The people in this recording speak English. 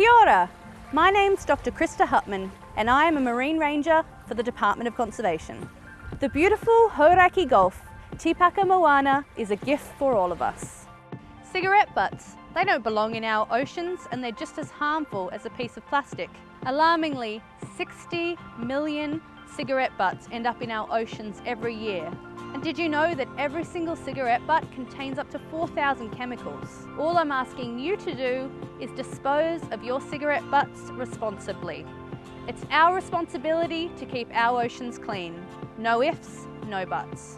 Kia ora. My name's Dr. Krista Hupman and I am a Marine Ranger for the Department of Conservation. The beautiful Hauraki Gulf, Tīkapa Moana, is a gift for all of us. Cigarette butts, they don't belong in our oceans and they're just as harmful as a piece of plastic. Alarmingly, 60 million cigarette butts end up in our oceans every year. And did you know that every single cigarette butt contains up to 4,000 chemicals? All I'm asking you to do is dispose of your cigarette butts responsibly. It's our responsibility to keep our oceans clean. No ifs, no buts.